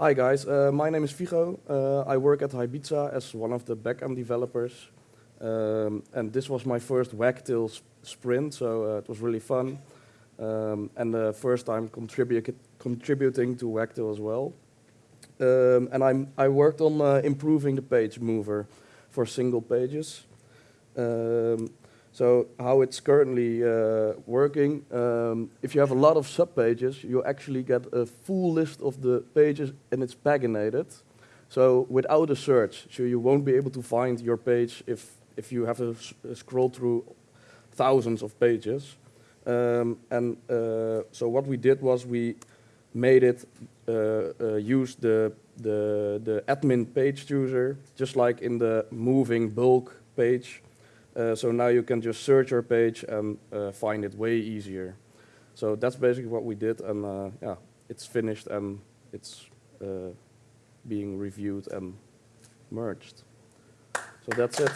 Hi guys, uh, my name is Vigo. Uh, I work at Ibiza as one of the backend developers. Um, and this was my first Wagtail sp sprint, so uh, it was really fun. Um, and the first time contribu contributing to Wagtail as well. Um, and I'm, I worked on uh, improving the page mover for single pages. So how it's currently uh, working, um, if you have a lot of subpages, you actually get a full list of the pages and it's paginated. So without a search, so you won't be able to find your page if, if you have to scroll through thousands of pages. Um, and uh, so what we did was we made it uh, uh, use the, the, the admin page chooser, just like in the moving bulk page. Uh, so now you can just search your page and uh, find it way easier. So that's basically what we did, and uh, yeah, it's finished and it's uh, being reviewed and merged. So that's it.